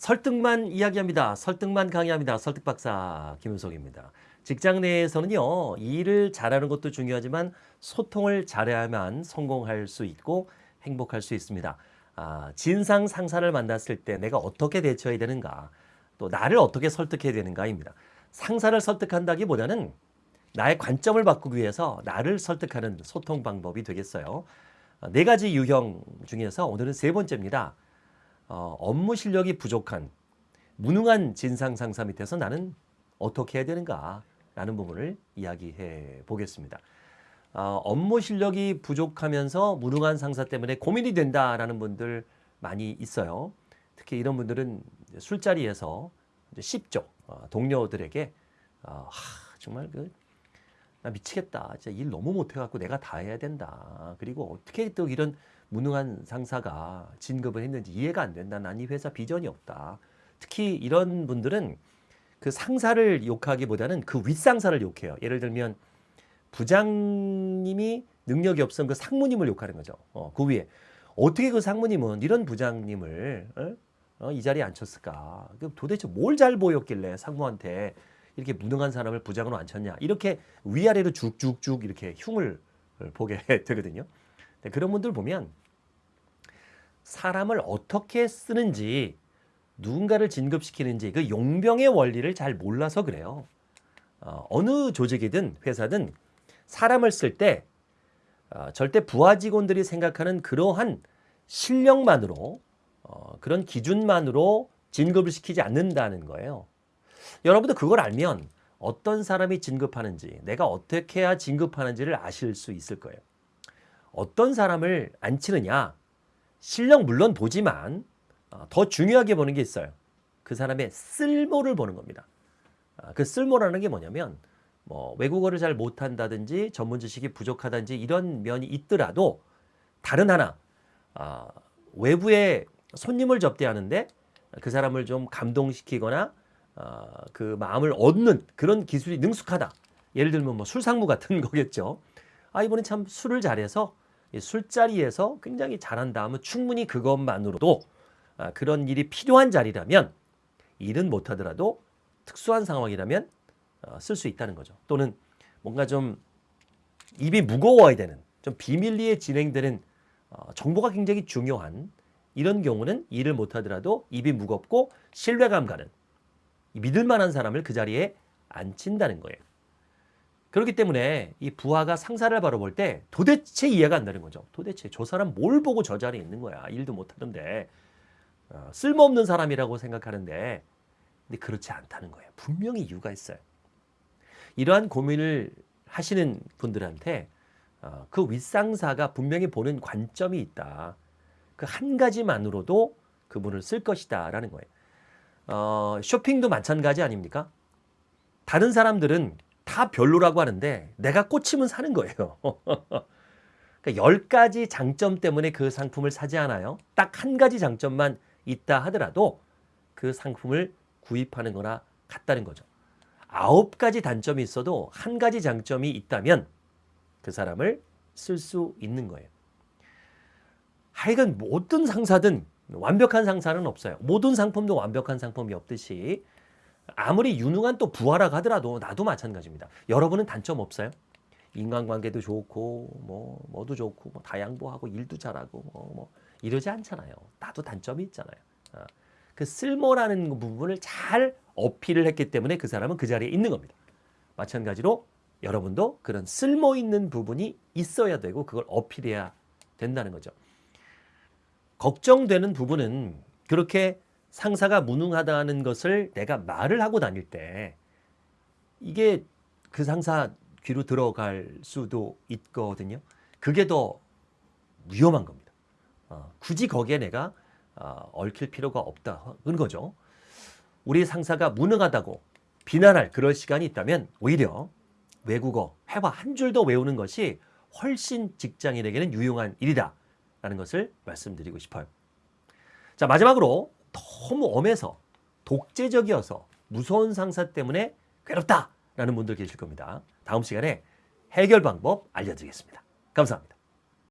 설득만 이야기합니다. 설득만 강의합니다. 설득박사 김윤석입니다. 직장 내에서는요, 일을 잘하는 것도 중요하지만 소통을 잘해야만 성공할 수 있고 행복할 수 있습니다. 아, 진상 상사를 만났을 때 내가 어떻게 대처해야 되는가, 또 나를 어떻게 설득해야 되는가입니다. 상사를 설득한다기보다는 나의 관점을 바꾸기 위해서 나를 설득하는 소통 방법이 되겠어요. 아, 네 가지 유형 중에서 오늘은 세 번째입니다. 어, 업무 실력이 부족한 무능한 진상 상사 밑에서 나는 어떻게 해야 되는가 라는 부분을 이야기해 보겠습니다. 어, 업무 실력이 부족하면서 무능한 상사 때문에 고민이 된다라는 분들 많이 있어요. 특히 이런 분들은 술자리에서 쉽죠. 어, 동료들에게 어, 하, 정말 그, 나 미치겠다. 진짜 일 너무 못해갖고 내가 다 해야 된다. 그리고 어떻게 또 이런 무능한 상사가 진급을 했는지 이해가 안 된다. 난 이 회사 비전이 없다. 특히 이런 분들은 그 상사를 욕하기보다는 그 윗상사를 욕해요. 예를 들면 부장님이 능력이 없으면 그 상무님을 욕하는 거죠. 어, 그 위에 어떻게 그 상무님은 이런 부장님을 어? 어, 이 자리에 앉혔을까? 그 도대체 뭘 잘 보였길래 상무한테 이렇게 무능한 사람을 부장으로 앉혔냐? 이렇게 위아래로 쭉쭉쭉 이렇게 흉을 보게 되거든요. 그런 분들 보면 사람을 어떻게 쓰는지 누군가를 진급시키는지 그 용병의 원리를 잘 몰라서 그래요. 어, 느 조직이든 회사든 사람을 쓸때 어, 절대 부하 직원들이 생각하는 그러한 실력만으로 어, 그런 기준만으로 진급을 시키지 않는다는 거예요. 여러분도 그걸 알면 어떤 사람이 진급하는지 내가 어떻게 해야 진급하는지를 아실 수 있을 거예요. 어떤 사람을 앉히느냐 실력 물론 보지만 어, 더 중요하게 보는 게 있어요. 그 사람의 쓸모를 보는 겁니다. 아, 그 쓸모라는 게 뭐냐면 뭐 외국어를 잘 못한다든지 전문 지식이 부족하다든지 이런 면이 있더라도 다른 하나 아, 외부에 손님을 접대하는데 그 사람을 좀 감동시키거나 아, 그 마음을 얻는 그런 기술이 능숙하다. 예를 들면 뭐 술상무 같은 거겠죠. 아 이번엔 참 술을 잘해서 술자리에서 굉장히 잘한다 하면 충분히 그것만으로도 아, 그런 일이 필요한 자리라면 일은 못하더라도 특수한 상황이라면 어, 쓸수 있다는 거죠. 또는 뭔가 좀 입이 무거워야 되는 좀 비밀리에 진행되는 어, 정보가 굉장히 중요한 이런 경우는 일을 못하더라도 입이 무겁고 신뢰감 가는 믿을 만한 사람을 그 자리에 앉힌다는 거예요. 그렇기 때문에 이 부하가 상사를 바라볼 때 도대체 이해가 안 되는 거죠. 도대체 저 사람 뭘 보고 저 자리에 있는 거야. 일도 못하던데. 어, 쓸모없는 사람이라고 생각하는데 근데 그렇지 않다는 거예요. 분명히 이유가 있어요. 이러한 고민을 하시는 분들한테 어, 그 윗상사가 분명히 보는 관점이 있다. 그 한 가지만으로도 그분을 쓸 것이다 라는 거예요. 어, 쇼핑도 마찬가지 아닙니까? 다른 사람들은 다 별로라고 하는데 내가 꽂히면 사는 거예요. 그러니까 10가지 장점 때문에 그 상품을 사지 않아요. 딱 한 가지 장점만 있다 하더라도 그 상품을 구입하는 거나 같다는 거죠. 아홉 가지 단점이 있어도 한 가지 장점이 있다면 그 사람을 쓸 수 있는 거예요. 하여간 모든 상사든 완벽한 상사는 없어요. 모든 상품도 완벽한 상품이 없듯이 아무리 유능한 또 부하라고 하더라도 나도 마찬가지입니다. 여러분은 단점 없어요? 인간관계도 좋고 뭐 뭐도 좋고 뭐 다 양보하고 일도 잘하고 뭐, 뭐 이러지 않잖아요. 나도 단점이 있잖아요. 어. 그 쓸모라는 부분을 잘 어필을 했기 때문에 그 사람은 그 자리에 있는 겁니다. 마찬가지로 여러분도 그런 쓸모 있는 부분이 있어야 되고 그걸 어필해야 된다는 거죠. 걱정되는 부분은 그렇게 상사가 무능하다는 것을 내가 말을 하고 다닐 때 이게 그 상사 귀로 들어갈 수도 있거든요. 그게 더 위험한 겁니다. 어, 굳이 거기에 내가 어, 얽힐 필요가 없다는 거죠. 우리 상사가 무능하다고 비난할 그럴 시간이 있다면 오히려 외국어, 회화 한 줄 더 외우는 것이 훨씬 직장인에게는 유용한 일이다 라는 것을 말씀드리고 싶어요. 자 마지막으로 너무 엄해서 독재적이어서 무서운 상사 때문에 괴롭다라는 분들 계실 겁니다. 다음 시간에 해결 방법 알려드리겠습니다. 감사합니다.